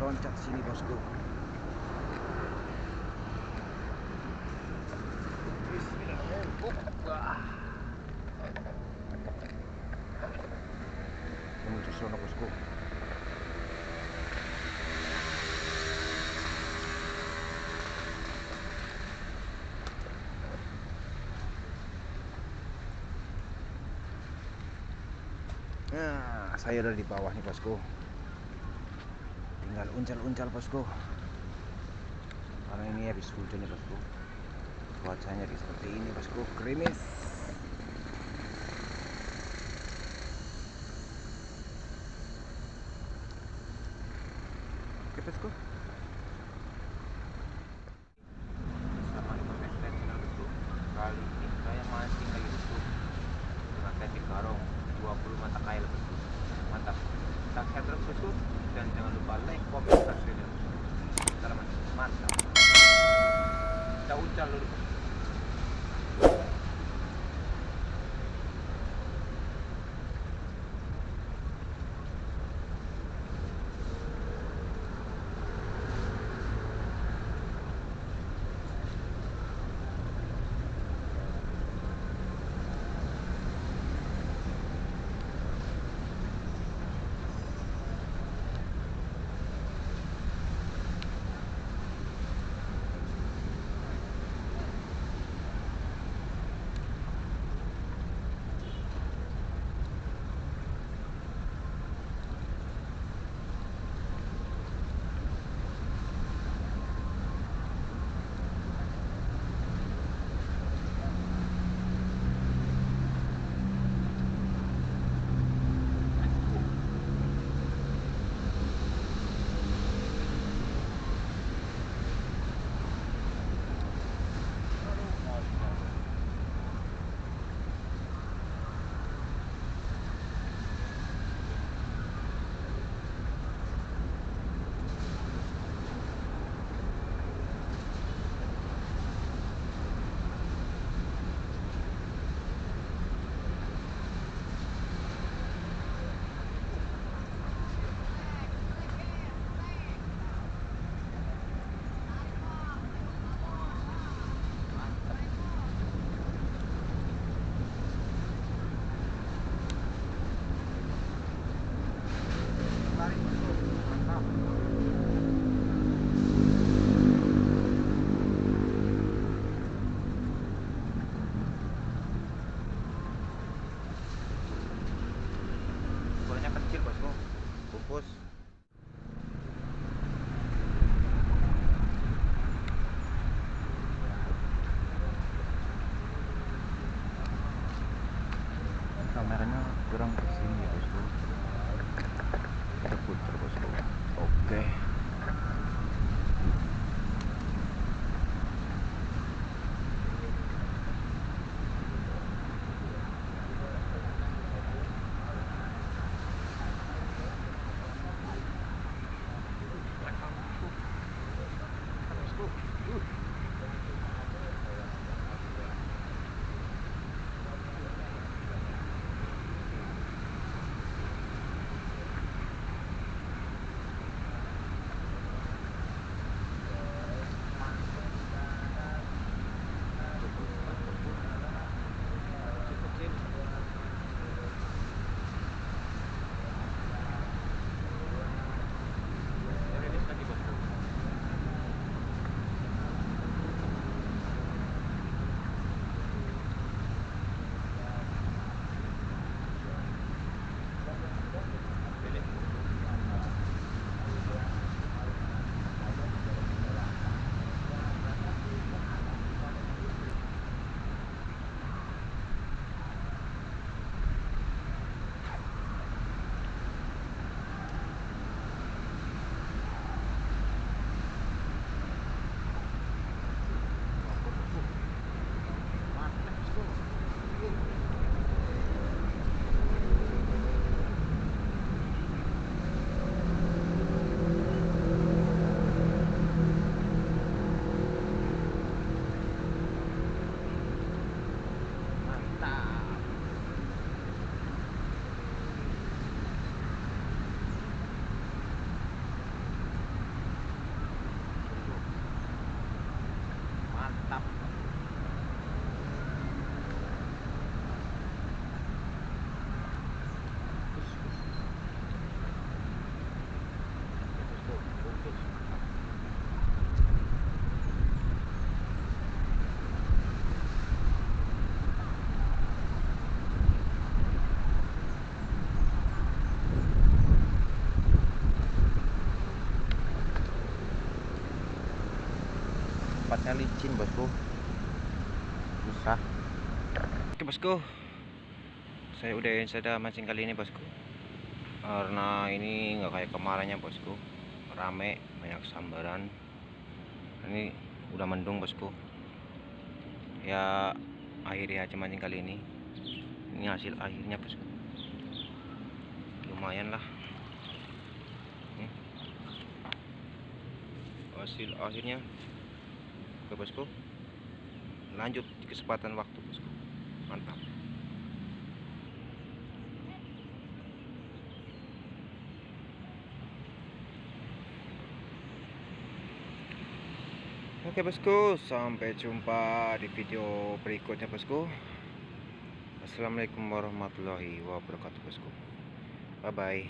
loncat sini bosku. Menuju sono bosku. Nah, saya ada di bawah nih bosku. Tinggal uncal-uncal bosku. Karena ini habis hujan nih bosku. Cuacanya di seperti ini bosku, gerimis. Oke bosku. 加入 kampus kameranya kurang ke sini ya bosku Ooh. tempatnya licin bosku. Susah. Oke bosku. Saya udahin sudah mancing kali ini bosku. Karena ini nggak kayak kemarinnya bosku rame banyak sambaran. Ini udah mendung bosku. Ya akhirnya aja mancing kali ini. Ini hasil akhirnya bosku. Lumayan lah. Nih. hasil akhirnya. Oke bosku. Lanjut di kesempatan waktu bosku. Mantap Oke bosku, sampai jumpa di video berikutnya bosku. Assalamualaikum warahmatullahi wabarakatuh bosku. Bye bye.